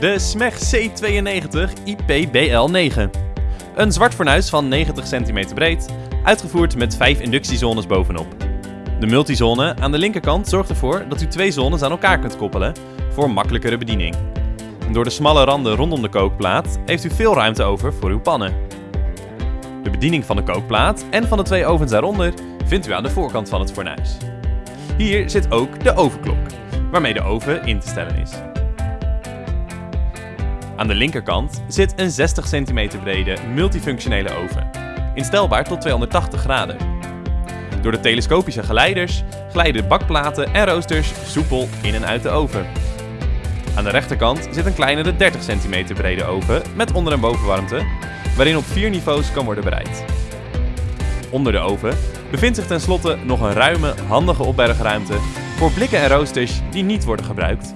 De SMEG C92 IPBL9. Een zwart fornuis van 90 cm breed, uitgevoerd met 5 inductiezones bovenop. De multizone aan de linkerkant zorgt ervoor dat u twee zones aan elkaar kunt koppelen voor makkelijkere bediening. Door de smalle randen rondom de kookplaat heeft u veel ruimte over voor uw pannen. De bediening van de kookplaat en van de twee ovens daaronder vindt u aan de voorkant van het fornuis. Hier zit ook de ovenklok, waarmee de oven in te stellen is. Aan de linkerkant zit een 60 cm brede multifunctionele oven, instelbaar tot 280 graden. Door de telescopische geleiders glijden bakplaten en roosters soepel in en uit de oven. Aan de rechterkant zit een kleinere 30 cm brede oven met onder- en bovenwarmte, waarin op vier niveaus kan worden bereid. Onder de oven bevindt zich tenslotte nog een ruime, handige opbergruimte voor blikken en roosters die niet worden gebruikt